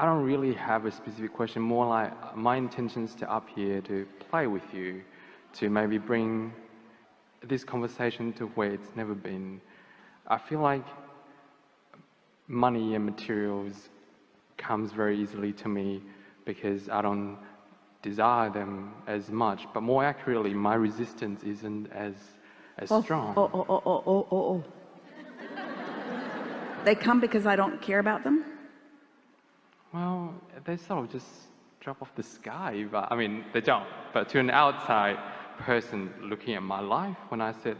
I don't really have a specific question. More like my intentions to up here to play with you, to maybe bring this conversation to where it's never been. I feel like money and materials comes very easily to me because I don't desire them as much. But more accurately, my resistance isn't as as oh, strong. Oh, oh, oh, oh, oh, oh, oh. they come because I don't care about them? Well, they sort of just drop off the sky. But I mean, they don't. But to an outside person looking at my life, when I said,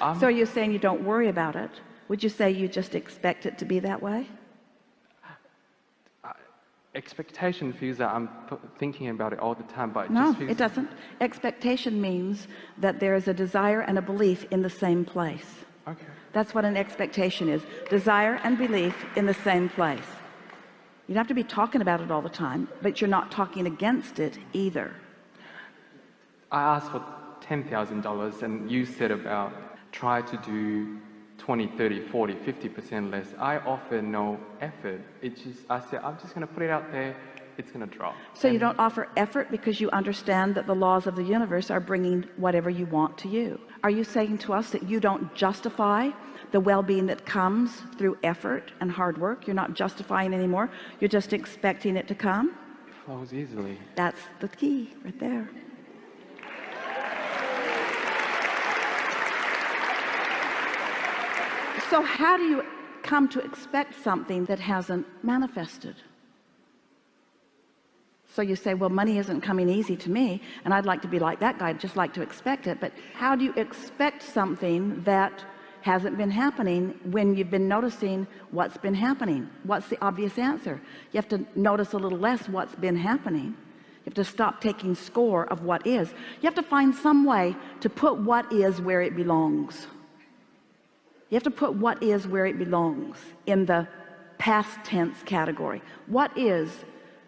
um, so you're saying you don't worry about it? Would you say you just expect it to be that way? expectation feels that I'm thinking about it all the time but it no it doesn't expectation means that there is a desire and a belief in the same place okay that's what an expectation is desire and belief in the same place you don't have to be talking about it all the time but you're not talking against it either. I asked for $10,000 and you said about try to do 20 30 40 50 percent less. I offer no effort. It's just I said I'm just gonna put it out there it's gonna drop so and you don't offer effort because you understand that the laws of the universe are bringing whatever you want to you. Are you saying to us that you don't justify the well-being that comes through effort and hard work? You're not justifying anymore. You're just expecting it to come? It flows easily. That's the key right there. So how do you come to expect something that hasn't manifested so you say well money isn't coming easy to me and I'd like to be like that guy I'd just like to expect it. But how do you expect something that hasn't been happening when you've been noticing what's been happening? What's the obvious answer? You have to notice a little less what's been happening. You have to stop taking score of what is. You have to find some way to put what is where it belongs. You have to put what is where it belongs in the past tense category. What is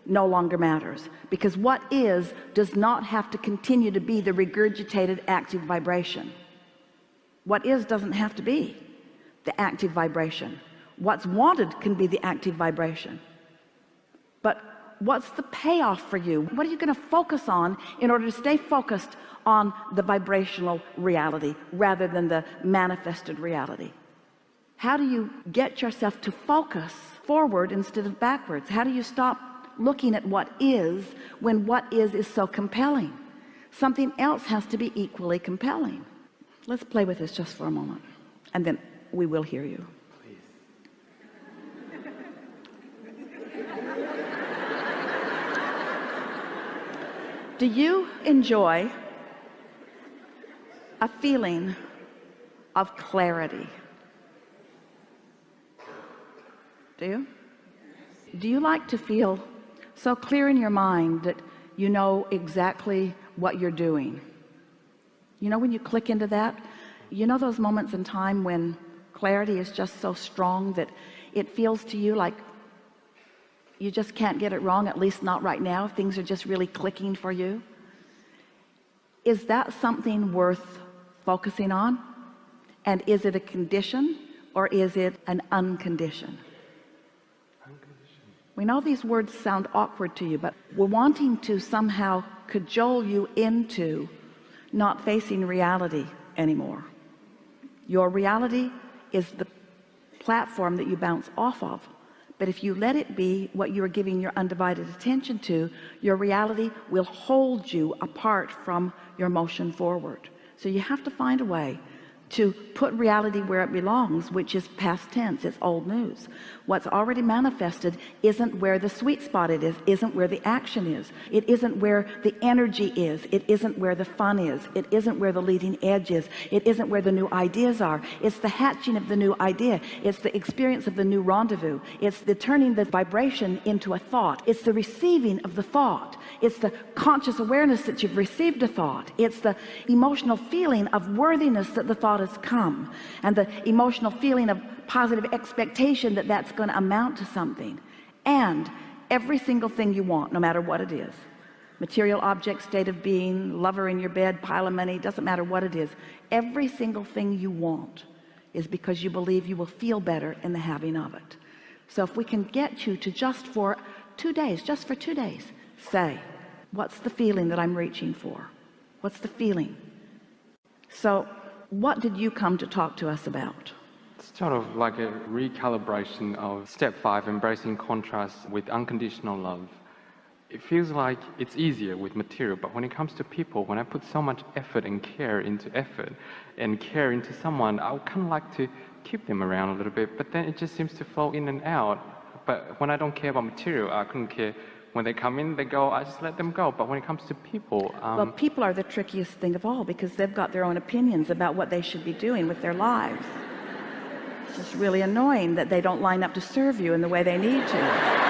no longer matters. Because what is does not have to continue to be the regurgitated active vibration. What is doesn't have to be the active vibration. What's wanted can be the active vibration. But what's the payoff for you? What are you going to focus on in order to stay focused on the vibrational reality rather than the manifested reality? How do you get yourself to focus forward instead of backwards? How do you stop looking at what is when what is is so compelling. Something else has to be equally compelling. Let's play with this just for a moment and then we will hear you. Do you enjoy a feeling of clarity? Do you? Do you like to feel so clear in your mind that you know exactly what you're doing. You know when you click into that? You know those moments in time when clarity is just so strong that it feels to you like you just can't get it wrong at least not right now things are just really clicking for you? Is that something worth focusing on? And is it a condition or is it an unconditioned we know these words sound awkward to you but we're wanting to somehow cajole you into not facing reality anymore. Your reality is the platform that you bounce off of. But if you let it be what you are giving your undivided attention to your reality will hold you apart from your motion forward. So you have to find a way to put reality where it belongs which is past tense it's old news. What's already manifested isn't where the sweet spot it is isn't where the action is. It isn't where the energy is. It isn't where the fun is. It isn't where the leading edge is. It isn't where the new ideas are. It's the hatching of the new idea. It's the experience of the new rendezvous. It's the turning the vibration into a thought. It's the receiving of the thought. It's the conscious awareness that you've received a thought. It's the emotional feeling of worthiness that the thought has come and the emotional feeling of positive expectation that that's going to amount to something. And every single thing you want no matter what it is. Material object state of being lover in your bed pile of money doesn't matter what it is. Every single thing you want is because you believe you will feel better in the having of it. So if we can get you to just for two days just for two days say what's the feeling that I'm reaching for? What's the feeling? So what did you come to talk to us about? It's sort of like a recalibration of step five embracing contrast with unconditional love. It feels like it's easier with material but when it comes to people when I put so much effort and care into effort and care into someone I would kind of like to keep them around a little bit but then it just seems to flow in and out. But when I don't care about material I couldn't care when they come in they go I just let them go. But when it comes to people um, well people are the trickiest thing of all because they've got their own opinions about what they should be doing with their lives. It's just really annoying that they don't line up to serve you in the way they need to.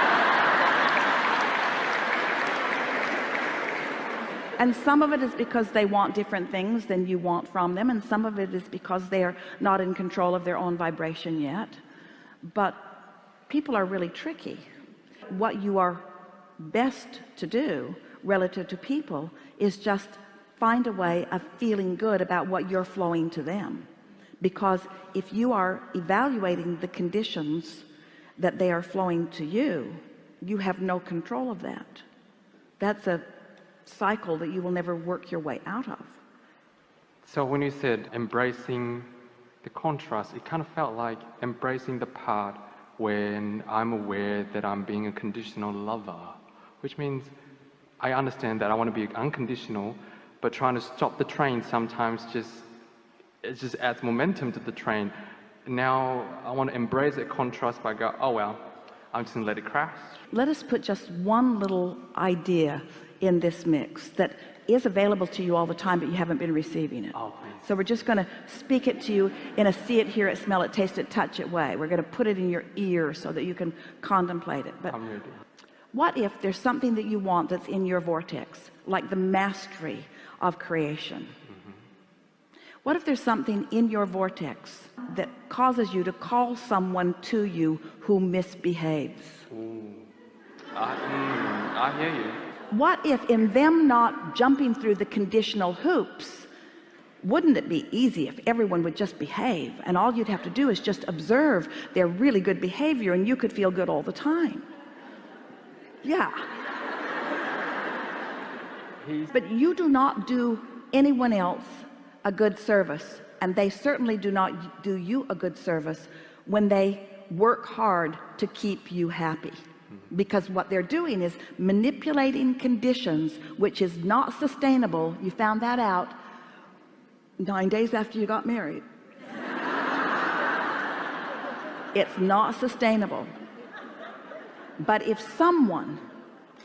And some of it is because they want different things than you want from them and some of it is because they are not in control of their own vibration yet. But people are really tricky. What you are best to do relative to people is just find a way of feeling good about what you're flowing to them. Because if you are evaluating the conditions that they are flowing to you you have no control of that. That's a cycle that you will never work your way out of. So when you said embracing the contrast it kind of felt like embracing the part when I'm aware that I'm being a conditional lover which means I understand that I want to be unconditional but trying to stop the train sometimes just it just adds momentum to the train. Now I want to embrace that contrast by go oh well I'm just gonna let it crash. Let us put just one little idea in this mix that is available to you all the time but you haven't been receiving it. Oh, so we're just going to speak it to you in a see it hear it smell it taste it touch it way. We're going to put it in your ear so that you can contemplate it but what if there's something that you want that's in your vortex like the mastery of creation? Mm-hmm. what if there's something in your vortex that causes you to call someone to you who misbehaves? I, mm, I hear you. What if in them not jumping through the conditional hoops wouldn't it be easy if everyone would just behave and all you'd have to do is just observe their really good behavior and you could feel good all the time yeah. But you do not do anyone else a good service and they certainly do not do you a good service when they work hard to keep you happy. Mm-hmm. Because what they're doing is manipulating conditions which is not sustainable. You found that out nine days after you got married. It's not sustainable but if someone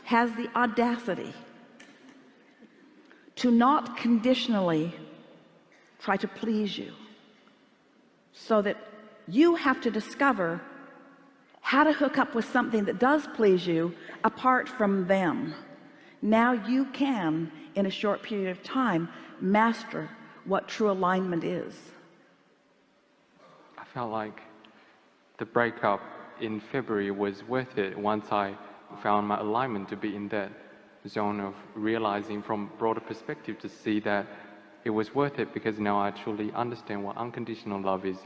has the audacity to not conditionally try to please you so that you have to discover how to hook up with something that does please you apart from them now you can in a short period of time master what true alignment is. I felt like the breakup in February was worth it once I found my alignment to be in that zone of realizing from broader perspective to see that it was worth it because now I truly understand what unconditional love is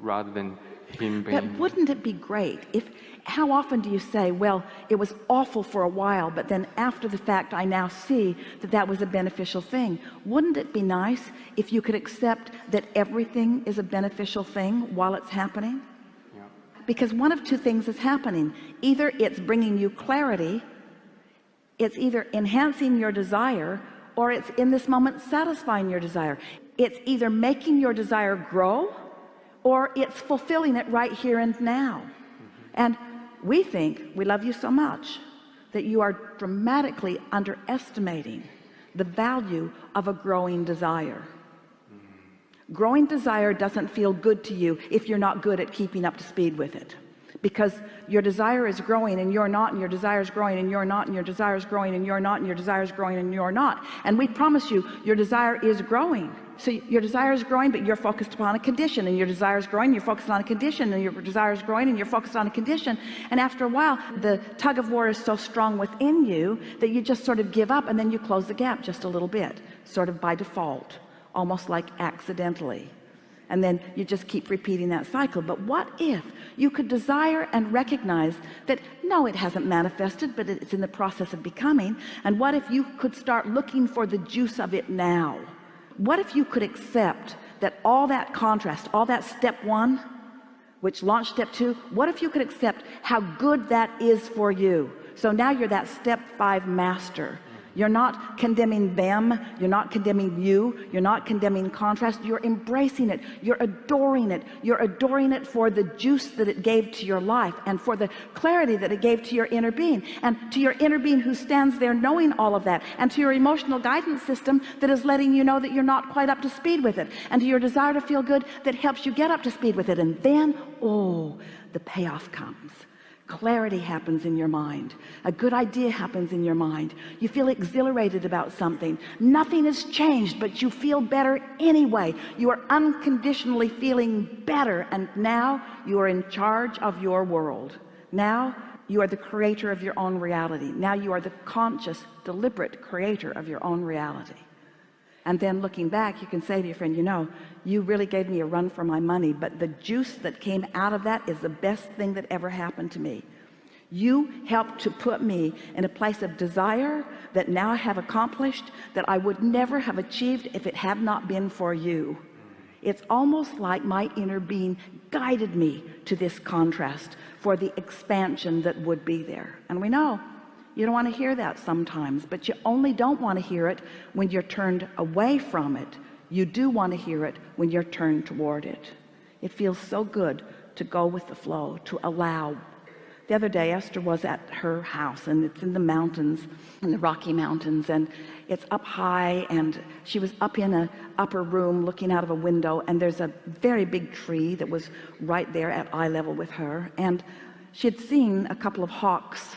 rather than him being but wouldn't it be great if how often do you say well it was awful for a while but then after the fact I now see that that was a beneficial thing wouldn't it be nice if you could accept that everything is a beneficial thing while it's happening. Because one of two things is happening. Either it's bringing you clarity it's either enhancing your desire or it's in this moment satisfying your desire. It's either making your desire grow or it's fulfilling it right here and now. Mm-hmm. And we think we love you so much that you are dramatically underestimating the value of a growing desire growing desire doesn't feel good to you if you're not good at keeping up to speed with it. Because your desire is growing and you're not and your desire is growing and you're not and your desire is growing and you're not and your desire is growing and you're not. And we promise you your desire is growing. So your desire is growing but you're focused upon a condition and your desire is growing you're focused on a condition and your desire is growing and you're focused on a condition. And after a while the tug of war is so strong within you that you just sort of give up and then you close the gap just a little bit sort of by default almost like accidentally. And then you just keep repeating that cycle. But what if you could desire and recognize that no it hasn't manifested but it's in the process of becoming. And what if you could start looking for the juice of it now? What if you could accept that all that contrast all that step one which launched step two what if you could accept how good that is for you? So now you're that step five master you're not condemning them. You're not condemning you. You're not condemning contrast. You're embracing it. You're adoring it. You're adoring it for the juice that it gave to your life and for the clarity that it gave to your inner being and to your inner being who stands there knowing all of that and to your emotional guidance system that is letting you know that you're not quite up to speed with it and to your desire to feel good that helps you get up to speed with it. And then oh the payoff comes clarity happens in your mind. A good idea happens in your mind. You feel exhilarated about something. Nothing has changed but you feel better anyway. You are unconditionally feeling better and now you are in charge of your world. Now you are the creator of your own reality. Now you are the conscious deliberate creator of your own reality and then looking back you can say to your friend you know you really gave me a run for my money but the juice that came out of that is the best thing that ever happened to me. You helped to put me in a place of desire that now I have accomplished that I would never have achieved if it had not been for you. It's almost like my inner being guided me to this contrast for the expansion that would be there. And we know you don't want to hear that sometimes but you only don't want to hear it when you're turned away from it. You do want to hear it when you're turned toward it. It feels so good to go with the flow to allow. The other day Esther was at her house and it's in the mountains in the Rocky Mountains and it's up high and she was up in a upper room looking out of a window and there's a very big tree that was right there at eye level with her and she had seen a couple of hawks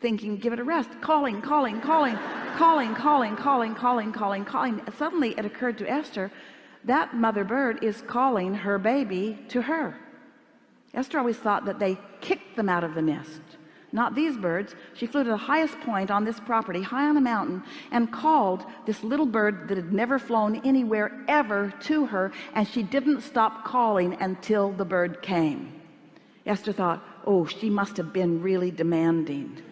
thinking give it a rest calling calling calling calling calling calling calling calling calling. Suddenly it occurred to Esther that mother bird is calling her baby to her. Esther always thought that they kicked them out of the nest not these birds. She flew to the highest point on this property high on a mountain and called this little bird that had never flown anywhere ever to her and she didn't stop calling until the bird came. Esther thought oh she must have been really demanding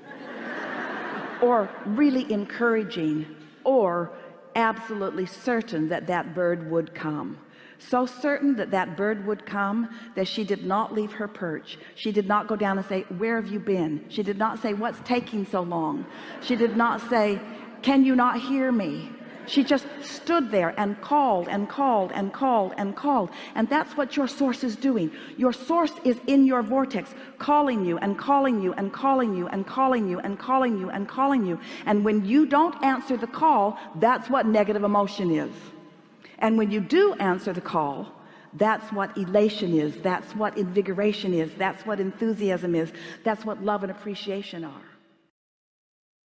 or really encouraging or absolutely certain that that bird would come. So certain that that bird would come that she did not leave her perch. She did not go down and say where have you been? She did not say what's taking so long? She did not say can you not hear me she just stood there and called and called and called and called. And that's what your source is doing. Your source is in your vortex calling you and calling you and calling you and calling you and calling you and calling you. And when you don't answer the call that's what negative emotion is. And when you do answer the call that's what elation is. That's what invigoration is. That's what enthusiasm is. That's what love and appreciation are